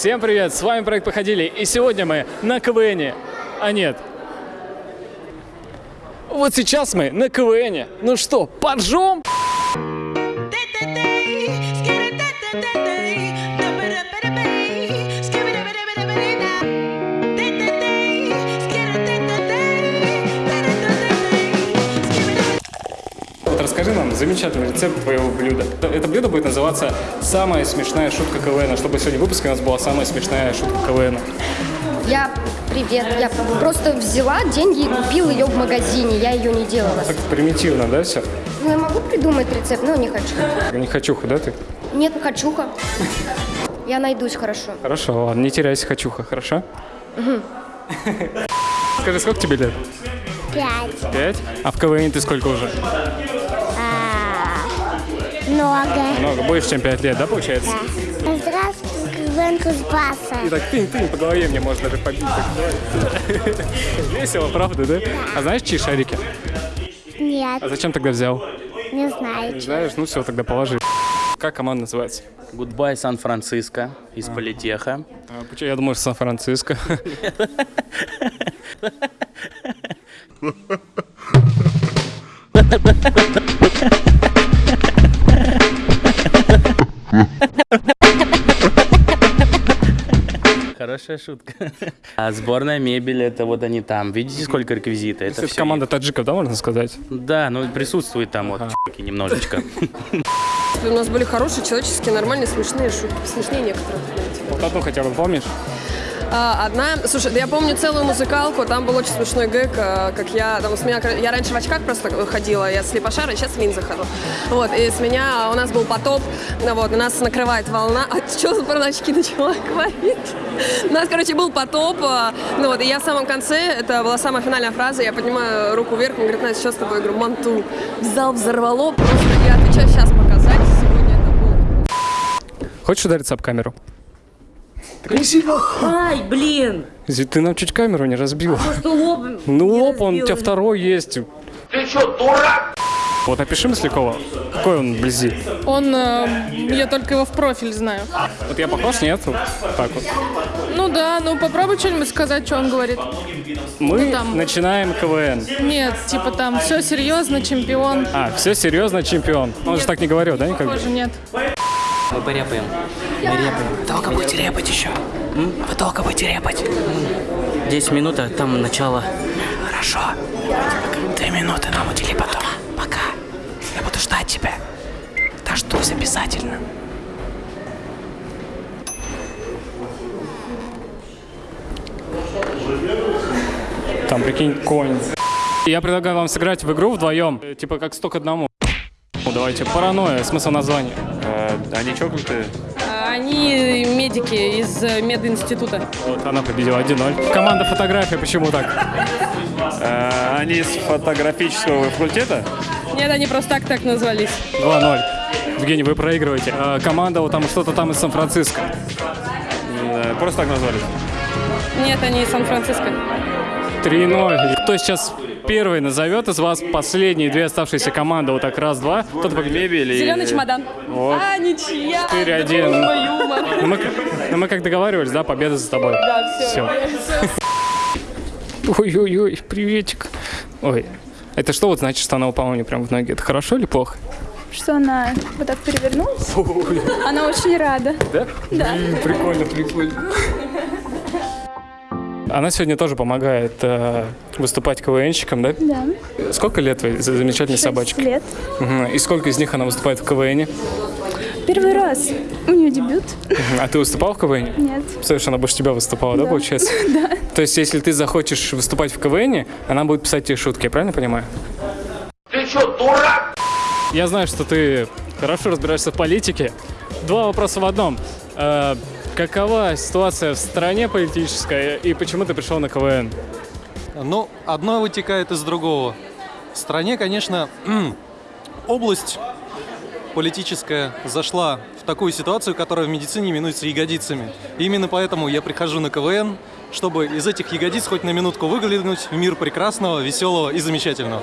Всем привет, с вами проект Походили, и сегодня мы на КВНе. А нет. Вот сейчас мы на КВНе. Ну что, поджом? Замечательный рецепт твоего блюда. Это блюдо будет называться «Самая смешная шутка КВН», чтобы сегодня в выпуске у нас была самая смешная шутка КВН. Я, привет, я просто взяла деньги и купила ее в магазине, я ее не делала. Так примитивно, да, все? Ну, я могу придумать рецепт, но не хочу. Не хочуха, да, ты? Нет, хочуха. Я найдусь хорошо. Хорошо, ладно, не теряйся, хочуха, хорошо? Скажи, сколько тебе лет? Пять. Пять? А в КВН ты сколько уже? А, много. Много, больше, чем пять лет, да, получается? Да. Здравствуй, КВН Кузбасса. И так тынь, тынь, по голове мне можно даже побить. Весело, правда, да? А знаешь, чьи шарики? Нет, А зачем тогда взял? не знаю. Не знаешь? Ну все, тогда положи. Как команда называется? Goodbye Сан-Франциско из Политеха. А, почему? Я думаю, что Сан-Франциско. Хорошая шутка. А сборная мебель, это вот они там. Видите, сколько реквизита? Это Это все. команда таджиков, да, можно сказать? Да, ну присутствует там вот чуваки немножечко. У нас были хорошие, человеческие, нормальные, смешные шутки. Смешнее некоторых, знаете. Вот одну хотя бы помнишь? А, одна, слушай, я помню целую музыкалку, там был очень смешной гэг, а, как я, там с меня, я раньше в очках просто ходила, я слепошара, сейчас в линзах хожу. Вот, и с меня, у нас был потоп, ну вот, нас накрывает волна, а что про очки начала говорить? У нас, короче, был потоп, а, ну вот, и я в самом конце, это была самая финальная фраза, я поднимаю руку вверх, он говорит, Настя, что с тобой? Я говорю, манту. Зал взорвало, просто я отвечаю, сейчас показать, сегодня это было. Хочешь удариться об камеру? Ай, блин! Ты нам чуть камеру не разбила. Что лоб Ну не лоб, он у тебя второй есть. Ты что, дурак? Вот напиши Маслякова. Какой он вблизи? Он, э, я только его в профиль знаю. Вот я похож, нет? Вот Так вот. Ну да, ну попробуй что-нибудь сказать, что он говорит. Мы Ну, там. начинаем КВН. Нет, типа там все серьезно, чемпион. А, все серьезно, чемпион. Он же так не говорил, да, никогда? Тоже нет. Мы порепаем. Мы репаем. Долго будете репать еще? М? Вы долго будете репать? 10 минут, а там начало. Хорошо. Две минуты нам удели потом. Пока. Я буду ждать тебя. Дождусь обязательно. Там, прикинь, конь. Я предлагаю вам сыграть в игру вдвоем. Типа как сто к одному. Ну, давайте, паранойя, смысл названия. Они чокнутые? Они медики из э, мединститута. Вот, она победила 1-0. Команда фотография, почему так? Э, Они из фотографического факультета? Нет, они просто так так назвались. 2-0. Евгений, вы проигрываете. А, команда вот там что-то там из Сан-Франциско. Э, Просто так назвали. Нет, они из Сан-Франциско. 3-0. Кто сейчас первый назовет из вас последние две оставшиеся команды? Вот так раз-два. Тот победит. Мебель и... Зеленый чемодан. Вот. А, ничья. 4-1. Мой юмор. Ну мы, ну, мы как договаривались, да, победа за тобой. Да, все. Ой-ой-ой, приветик. Ой, это что вот значит, что она упала мне прям в ноги? Это хорошо или плохо? что она вот так перевернулась. Она очень рада. Да? Да. Прикольно, прикольно. Она сегодня тоже помогает э, выступать КВНщикам, да? Да. Сколько лет за- замечательной Шесть собачке? лет. Мгм. И сколько из них она выступает в КВНе? Первый раз. У нее дебют. А ты выступал в КВНе? Нет. Представляешь, она больше тебя выступала, да, получается? Да. То есть, если ты захочешь выступать в КВНе, она будет писать тебе шутки, я правильно понимаю? Ты что, дурак? Я знаю, что ты хорошо разбираешься в политике. Два вопроса в одном. Какова ситуация в стране политическая и почему ты пришел на КВН? Ну, одно вытекает из другого. В стране, конечно, область политическая зашла в такую ситуацию, которая в медицине именуется ягодицами. И именно поэтому я прихожу на КВН, чтобы из этих ягодиц хоть на минутку выглянуть в мир прекрасного, веселого и замечательного.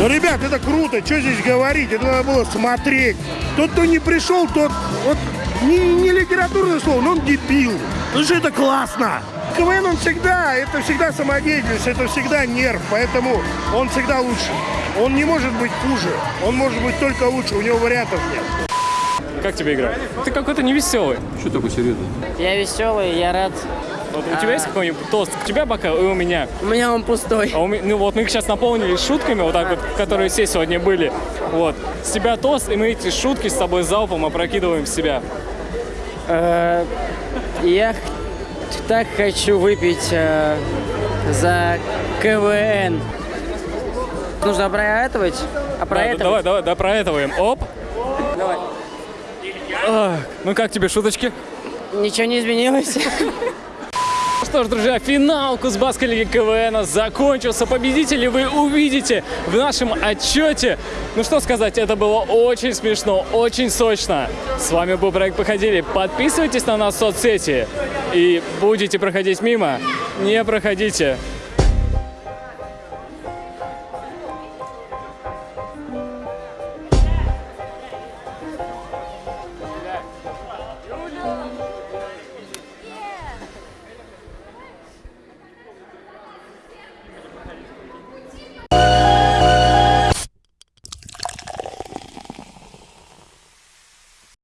Ну, ребят, это круто, что здесь говорить, это надо было смотреть. Тот, кто не пришел, тот, вот, не, не литературное слово, но он дебил. Потому что это классно. КВН, он всегда, это всегда самодеятельность, это всегда нерв, поэтому он всегда лучше. Он не может быть хуже, он может быть только лучше, у него вариантов нет. Как тебе игра? Ты какой-то невеселый. Что такое серьезно? Я веселый, я рад. Вот у тебя есть какой-нибудь тост? У тебя бокал и у меня. У меня он пустой. А у ме- ну вот мы их сейчас наполнили шутками, вот так вот, которые все сегодня были. Вот. С тебя тост, и мы эти шутки с тобой залпом опрокидываем в себя. Э, Я так хочу выпить э, за КВН. Нужно опроэтывать. Да, Опроэтывать. давай, давай, да, проэтываем. Оп. Давай. Ах, ну как тебе шуточки? Ничего не изменилось. Что ж, друзья, финал Кузбасской лиги КВН закончился. Победителей вы увидите в нашем отчете. Ну что сказать, это было очень смешно, очень сочно. С вами был проект «Походили». Подписывайтесь на нас в соцсети. И будете проходить мимо, не проходите.